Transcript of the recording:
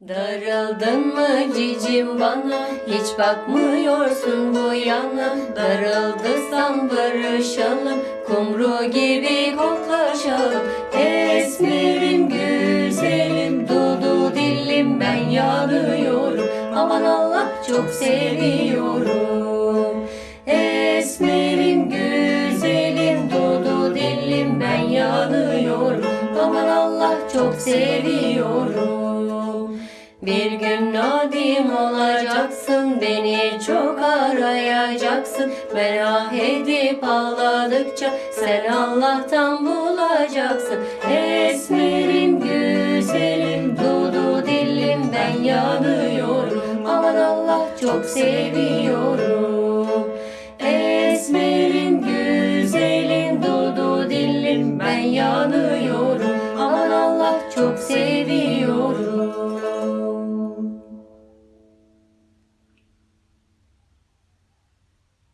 Darıldın mı cicim bana? Hiç bakmıyorsun bu yana. Darıldıysan barışalım Kumru gibi koklaşalım. Esmerim güzelim Dudu dillim ben yanıyorum. Aman Allah çok seviyorum. Esmerim güzelim Dudu dillim ben yanıyorum. Aman Allah çok seviyorum bir gün nadim olacaksın Beni çok arayacaksın. Merak edip ağladıkça Sen Allah'tan bulacaksın. Esmerim güzelim Dudu dilim ben yanıyorum. Aman Allah çok seviyorum. Esmerim güzelim Dudu dilim ben yanıyorum. Aman Allah çok seviyorum.